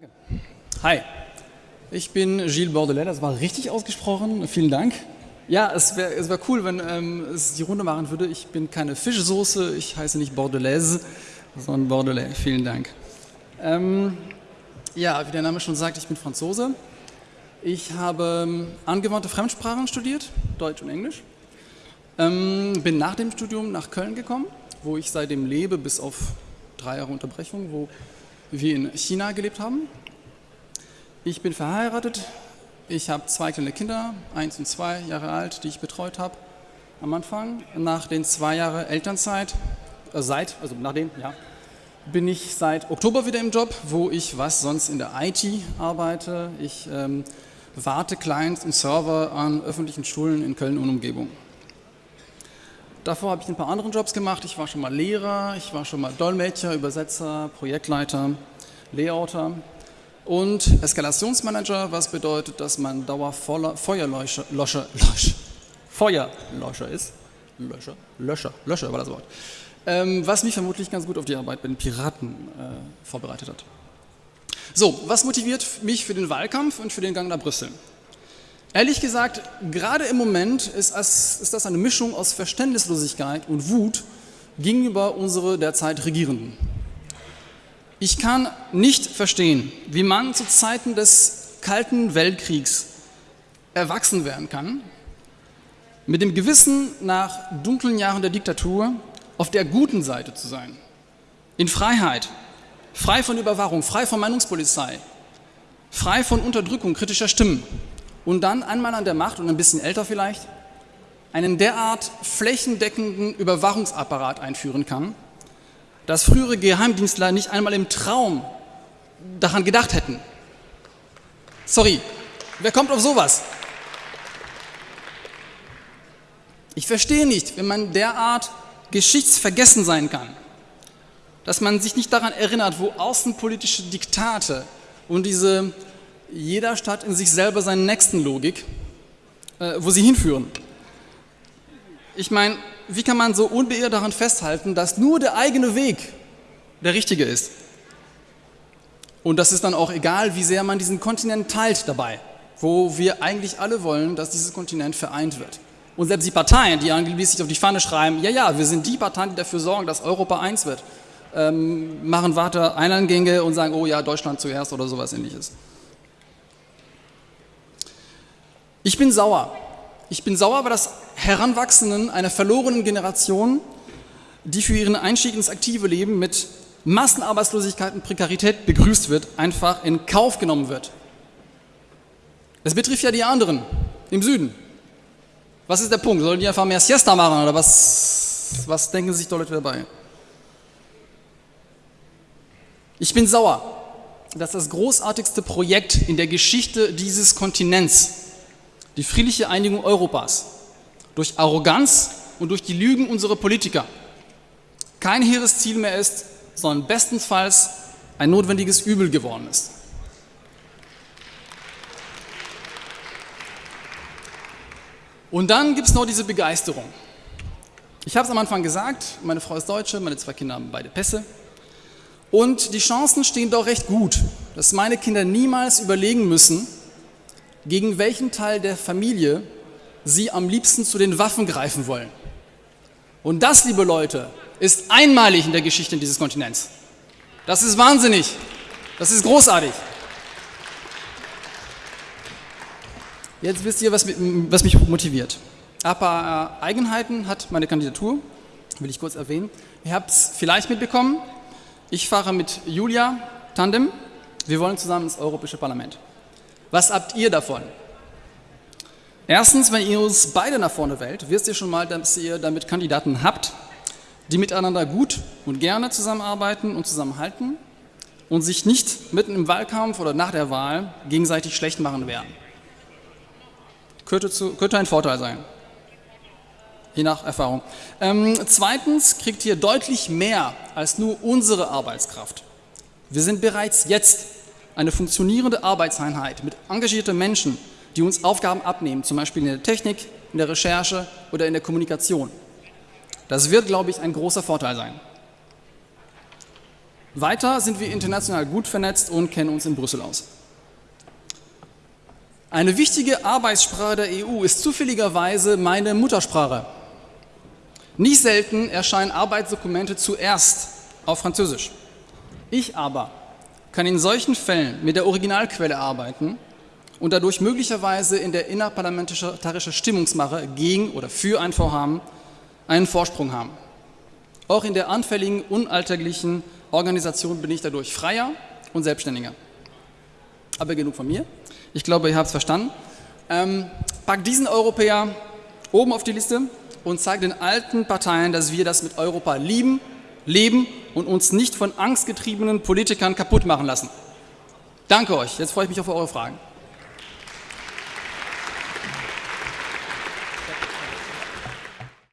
Danke. Hi, ich bin Gilles Bordelais, das war richtig ausgesprochen, vielen Dank. Ja, es wäre es wär cool, wenn ähm, es die Runde machen würde. Ich bin keine Fischsoße, ich heiße nicht Bordelaise, sondern Bordelais, vielen Dank. Ähm, ja, wie der Name schon sagt, ich bin Franzose. Ich habe ähm, angewandte Fremdsprachen studiert, Deutsch und Englisch. Ähm, bin nach dem Studium nach Köln gekommen, wo ich seitdem lebe, bis auf drei Jahre Unterbrechung, wo wir in China gelebt haben. Ich bin verheiratet, ich habe zwei kleine Kinder, eins und zwei Jahre alt, die ich betreut habe am Anfang. Nach den zwei Jahren Elternzeit, äh, seit, also nachdem, ja, bin ich seit Oktober wieder im Job, wo ich was sonst in der IT arbeite. Ich ähm, warte Clients und Server an öffentlichen Schulen in Köln und Umgebung. Davor habe ich ein paar andere Jobs gemacht. Ich war schon mal Lehrer, ich war schon mal Dolmetscher, Übersetzer, Projektleiter, Layouter und Eskalationsmanager, was bedeutet, dass man Dauerfeuerlöscher Löscher, Löscher, Feuerlöscher ist. Löscher, Löscher, Löscher war das Wort. Ähm, was mich vermutlich ganz gut auf die Arbeit bei den Piraten äh, vorbereitet hat. So, was motiviert mich für den Wahlkampf und für den Gang nach Brüssel? Ehrlich gesagt, gerade im Moment ist, ist das eine Mischung aus Verständnislosigkeit und Wut gegenüber unsere derzeit Regierenden. Ich kann nicht verstehen, wie man zu Zeiten des Kalten Weltkriegs erwachsen werden kann, mit dem Gewissen nach dunklen Jahren der Diktatur auf der guten Seite zu sein, in Freiheit, frei von Überwachung, frei von Meinungspolizei, frei von Unterdrückung kritischer Stimmen und dann einmal an der Macht und ein bisschen älter vielleicht, einen derart flächendeckenden Überwachungsapparat einführen kann, dass frühere Geheimdienstler nicht einmal im Traum daran gedacht hätten. Sorry, wer kommt auf sowas? Ich verstehe nicht, wenn man derart geschichtsvergessen sein kann, dass man sich nicht daran erinnert, wo außenpolitische Diktate und diese jeder Stadt in sich selber seinen nächsten Logik, äh, wo sie hinführen. Ich meine, wie kann man so unbeirrt daran festhalten, dass nur der eigene Weg der richtige ist? Und das ist dann auch egal, wie sehr man diesen Kontinent teilt dabei, wo wir eigentlich alle wollen, dass dieses Kontinent vereint wird. Und selbst die Parteien, die angeblich auf die Fahne schreiben, ja, ja, wir sind die Parteien, die dafür sorgen, dass Europa eins wird, ähm, machen weiter Einergänge und sagen, oh ja, Deutschland zuerst oder sowas ähnliches. Ich bin sauer. Ich bin sauer über das Heranwachsenden einer verlorenen Generation, die für ihren Einstieg ins aktive Leben mit Massenarbeitslosigkeit und Prekarität begrüßt wird, einfach in Kauf genommen wird. Es betrifft ja die anderen im Süden. Was ist der Punkt? Sollen die einfach mehr Siesta machen oder was, was denken sich dort dabei? Ich bin sauer, dass das großartigste Projekt in der Geschichte dieses Kontinents, die friedliche Einigung Europas, durch Arroganz und durch die Lügen unserer Politiker kein hehres Ziel mehr ist, sondern bestenfalls ein notwendiges Übel geworden ist. Und dann gibt es noch diese Begeisterung. Ich habe es am Anfang gesagt, meine Frau ist Deutsche, meine zwei Kinder haben beide Pässe. Und die Chancen stehen doch recht gut, dass meine Kinder niemals überlegen müssen, gegen welchen Teil der Familie sie am liebsten zu den Waffen greifen wollen. Und das, liebe Leute, ist einmalig in der Geschichte dieses Kontinents. Das ist wahnsinnig. Das ist großartig. Jetzt wisst ihr, was, was mich motiviert. Ein paar Eigenheiten hat meine Kandidatur, will ich kurz erwähnen. Ihr habt es vielleicht mitbekommen, ich fahre mit Julia Tandem. Wir wollen zusammen ins Europäische Parlament. Was habt ihr davon? Erstens, wenn ihr uns beide nach vorne wählt, wisst ihr schon mal, dass ihr damit Kandidaten habt, die miteinander gut und gerne zusammenarbeiten und zusammenhalten und sich nicht mitten im Wahlkampf oder nach der Wahl gegenseitig schlecht machen werden. Könnte, zu, könnte ein Vorteil sein, je nach Erfahrung. Ähm, zweitens kriegt ihr deutlich mehr als nur unsere Arbeitskraft. Wir sind bereits jetzt eine funktionierende Arbeitseinheit mit engagierten Menschen, die uns Aufgaben abnehmen, zum Beispiel in der Technik, in der Recherche oder in der Kommunikation. Das wird, glaube ich, ein großer Vorteil sein. Weiter sind wir international gut vernetzt und kennen uns in Brüssel aus. Eine wichtige Arbeitssprache der EU ist zufälligerweise meine Muttersprache. Nicht selten erscheinen Arbeitsdokumente zuerst auf Französisch. Ich aber kann in solchen Fällen mit der Originalquelle arbeiten und dadurch möglicherweise in der innerparlamentarischen Stimmungsmache gegen oder für ein Vorhaben einen Vorsprung haben. Auch in der anfälligen, unalltäglichen Organisation bin ich dadurch freier und selbstständiger. Aber genug von mir. Ich glaube, ihr habt es verstanden. Ähm, packt diesen Europäer oben auf die Liste und zeigt den alten Parteien, dass wir das mit Europa lieben, leben und uns nicht von angstgetriebenen Politikern kaputt machen lassen. Danke euch. Jetzt freue ich mich auf eure Fragen.